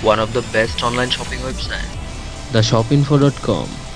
one of the best online shopping websites. theshopinfo.com